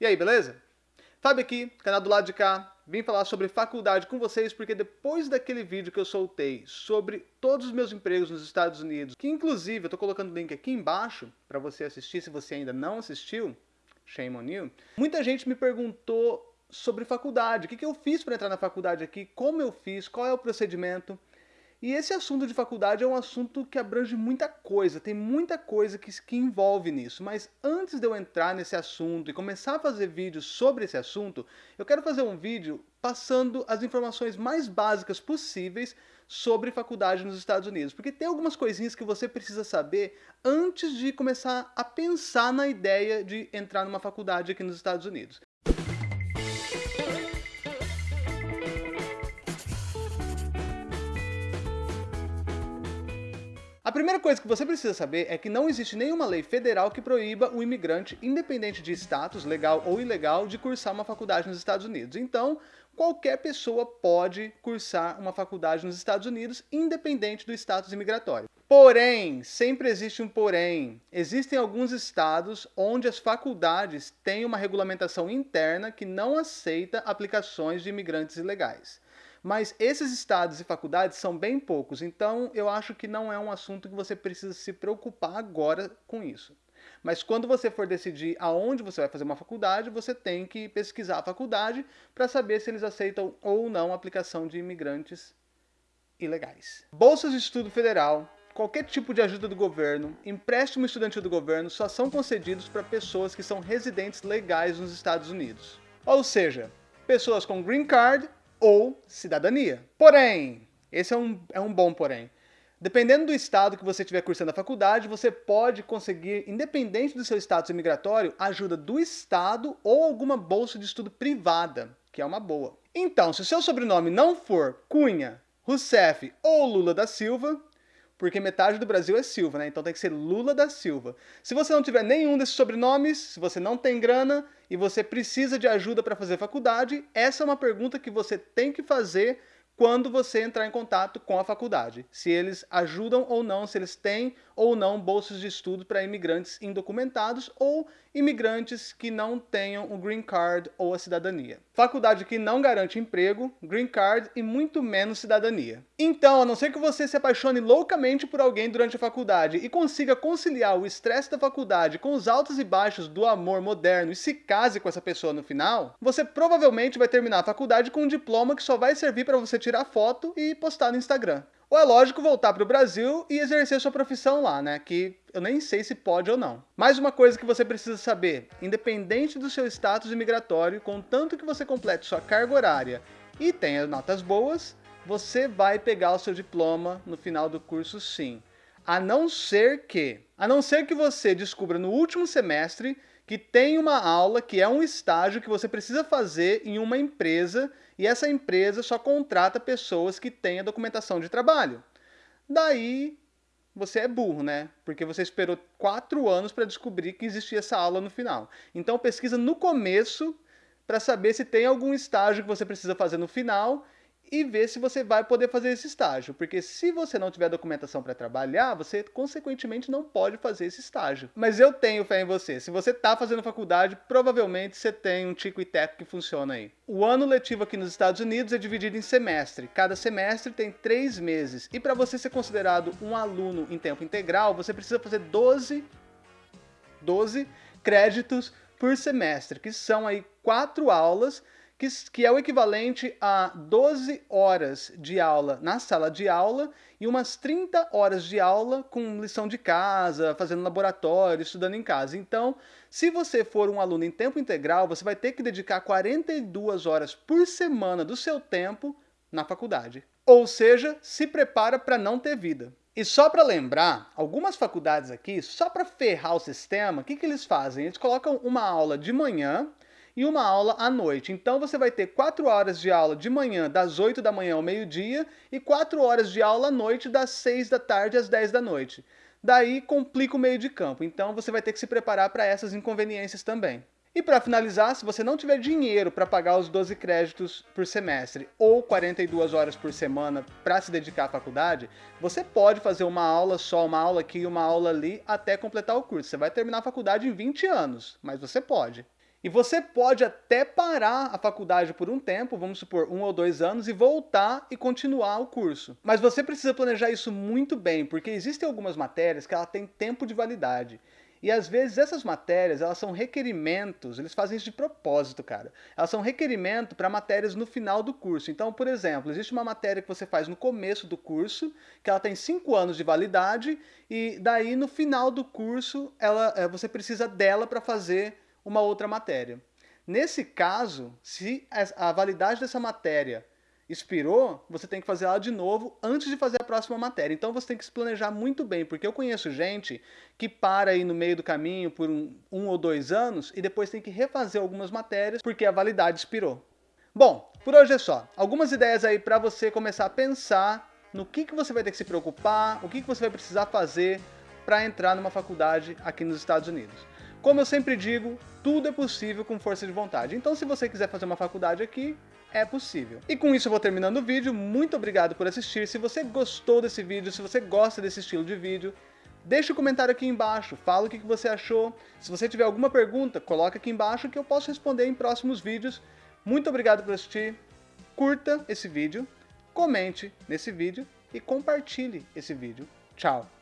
E aí, beleza? Fábio aqui, canal do lado de cá. Vim falar sobre faculdade com vocês porque depois daquele vídeo que eu soltei sobre todos os meus empregos nos Estados Unidos, que inclusive eu tô colocando o link aqui embaixo para você assistir se você ainda não assistiu, shame on you, muita gente me perguntou sobre faculdade, o que, que eu fiz para entrar na faculdade aqui, como eu fiz, qual é o procedimento. E esse assunto de faculdade é um assunto que abrange muita coisa, tem muita coisa que, que envolve nisso. Mas antes de eu entrar nesse assunto e começar a fazer vídeos sobre esse assunto, eu quero fazer um vídeo passando as informações mais básicas possíveis sobre faculdade nos Estados Unidos. Porque tem algumas coisinhas que você precisa saber antes de começar a pensar na ideia de entrar numa faculdade aqui nos Estados Unidos. Primeira coisa que você precisa saber é que não existe nenhuma lei federal que proíba o imigrante, independente de status, legal ou ilegal, de cursar uma faculdade nos Estados Unidos. Então, qualquer pessoa pode cursar uma faculdade nos Estados Unidos, independente do status imigratório. Porém, sempre existe um porém. Existem alguns estados onde as faculdades têm uma regulamentação interna que não aceita aplicações de imigrantes ilegais. Mas esses estados e faculdades são bem poucos, então eu acho que não é um assunto que você precisa se preocupar agora com isso. Mas quando você for decidir aonde você vai fazer uma faculdade, você tem que pesquisar a faculdade para saber se eles aceitam ou não a aplicação de imigrantes ilegais. Bolsas de estudo federal, qualquer tipo de ajuda do governo, empréstimo estudantil do governo só são concedidos para pessoas que são residentes legais nos Estados Unidos. Ou seja, pessoas com green card ou cidadania. Porém, esse é um, é um bom porém. Dependendo do estado que você estiver cursando a faculdade, você pode conseguir, independente do seu status imigratório, ajuda do estado ou alguma bolsa de estudo privada, que é uma boa. Então, se o seu sobrenome não for Cunha, Rousseff ou Lula da Silva, porque metade do Brasil é Silva, né? Então tem que ser Lula da Silva. Se você não tiver nenhum desses sobrenomes, se você não tem grana e você precisa de ajuda para fazer faculdade, essa é uma pergunta que você tem que fazer quando você entrar em contato com a faculdade. Se eles ajudam ou não, se eles têm ou não bolsas de estudo para imigrantes indocumentados ou imigrantes que não tenham o green card ou a cidadania. Faculdade que não garante emprego, green card e muito menos cidadania. Então, a não ser que você se apaixone loucamente por alguém durante a faculdade e consiga conciliar o estresse da faculdade com os altos e baixos do amor moderno e se case com essa pessoa no final, você provavelmente vai terminar a faculdade com um diploma que só vai servir para você tirar foto e postar no Instagram. Ou é lógico voltar para o Brasil e exercer sua profissão lá, né? Que eu nem sei se pode ou não. Mais uma coisa que você precisa saber: independente do seu status imigratório, contanto que você complete sua carga horária e tenha notas boas, você vai pegar o seu diploma no final do curso sim. A não ser que, a não ser que você descubra no último semestre que tem uma aula que é um estágio que você precisa fazer em uma empresa e essa empresa só contrata pessoas que têm a documentação de trabalho. Daí você é burro, né? Porque você esperou quatro anos para descobrir que existia essa aula no final. Então pesquisa no começo para saber se tem algum estágio que você precisa fazer no final e ver se você vai poder fazer esse estágio, porque se você não tiver documentação para trabalhar, você consequentemente não pode fazer esse estágio. Mas eu tenho fé em você. Se você está fazendo faculdade, provavelmente você tem um tico e teco que funciona aí. O ano letivo aqui nos Estados Unidos é dividido em semestre. Cada semestre tem três meses. E para você ser considerado um aluno em tempo integral, você precisa fazer 12, 12 créditos por semestre, que são aí quatro aulas que, que é o equivalente a 12 horas de aula na sala de aula e umas 30 horas de aula com lição de casa, fazendo laboratório, estudando em casa. Então, se você for um aluno em tempo integral, você vai ter que dedicar 42 horas por semana do seu tempo na faculdade. Ou seja, se prepara para não ter vida. E só para lembrar, algumas faculdades aqui, só para ferrar o sistema, o que, que eles fazem? Eles colocam uma aula de manhã e uma aula à noite. Então você vai ter 4 horas de aula de manhã, das 8 da manhã ao meio-dia, e 4 horas de aula à noite, das 6 da tarde às 10 da noite. Daí complica o meio de campo, então você vai ter que se preparar para essas inconveniências também. E para finalizar, se você não tiver dinheiro para pagar os 12 créditos por semestre ou 42 horas por semana para se dedicar à faculdade, você pode fazer uma aula só, uma aula aqui e uma aula ali até completar o curso. Você vai terminar a faculdade em 20 anos, mas você pode. E você pode até parar a faculdade por um tempo, vamos supor um ou dois anos, e voltar e continuar o curso. Mas você precisa planejar isso muito bem, porque existem algumas matérias que ela tem tempo de validade. E às vezes essas matérias, elas são requerimentos, eles fazem isso de propósito, cara. Elas são requerimento para matérias no final do curso. Então, por exemplo, existe uma matéria que você faz no começo do curso, que ela tem cinco anos de validade, e daí no final do curso ela, eh, você precisa dela para fazer uma outra matéria. Nesse caso, se a validade dessa matéria expirou, você tem que fazer ela de novo antes de fazer a próxima matéria. Então você tem que se planejar muito bem, porque eu conheço gente que para aí no meio do caminho por um, um ou dois anos e depois tem que refazer algumas matérias porque a validade expirou. Bom, por hoje é só. Algumas ideias aí para você começar a pensar no que, que você vai ter que se preocupar, o que, que você vai precisar fazer para entrar numa faculdade aqui nos Estados Unidos. Como eu sempre digo, tudo é possível com força de vontade. Então se você quiser fazer uma faculdade aqui, é possível. E com isso eu vou terminando o vídeo, muito obrigado por assistir, se você gostou desse vídeo, se você gosta desse estilo de vídeo, deixa o um comentário aqui embaixo, fala o que você achou, se você tiver alguma pergunta, coloca aqui embaixo que eu posso responder em próximos vídeos. Muito obrigado por assistir, curta esse vídeo, comente nesse vídeo e compartilhe esse vídeo. Tchau!